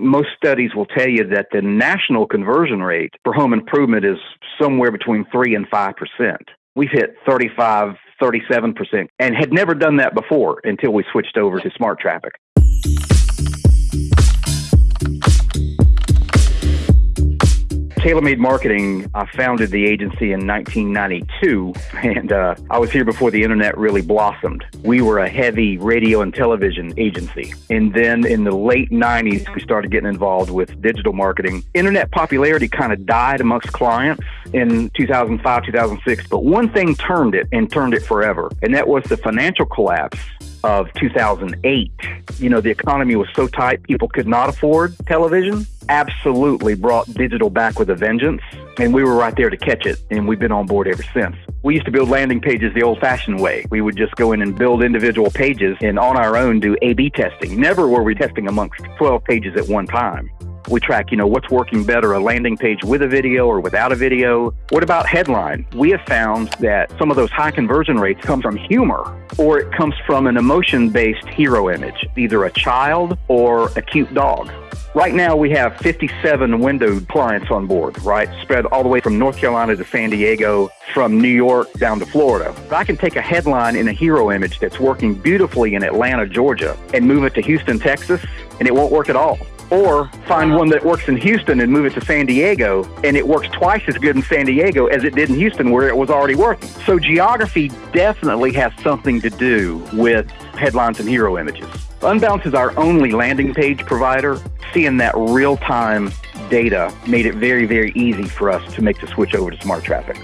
most studies will tell you that the national conversion rate for home improvement is somewhere between 3 and 5%. We've hit 35, 37%, and had never done that before until we switched over to smart traffic. TaylorMade Marketing, I founded the agency in 1992, and uh, I was here before the internet really blossomed. We were a heavy radio and television agency. And then in the late 90s, we started getting involved with digital marketing. Internet popularity kind of died amongst clients in 2005, 2006, but one thing turned it and turned it forever, and that was the financial collapse of 2008. You know, the economy was so tight, people could not afford television. Absolutely brought digital back with a vengeance, and we were right there to catch it, and we've been on board ever since. We used to build landing pages the old fashioned way. We would just go in and build individual pages and on our own do A B testing. Never were we testing amongst 12 pages at one time. We track, you know, what's working better, a landing page with a video or without a video. What about headline? We have found that some of those high conversion rates come from humor or it comes from an emotion based hero image, either a child or a cute dog. Right now, we have 57 windowed clients on board, right? Spread all the way from North Carolina to San Diego, from New York down to Florida. I can take a headline in a hero image that's working beautifully in Atlanta, Georgia, and move it to Houston, Texas, and it won't work at all or find one that works in Houston and move it to San Diego, and it works twice as good in San Diego as it did in Houston, where it was already working. So, geography definitely has something to do with headlines and hero images. Unbounce is our only landing page provider. Seeing that real time data made it very, very easy for us to make the switch over to smart traffic.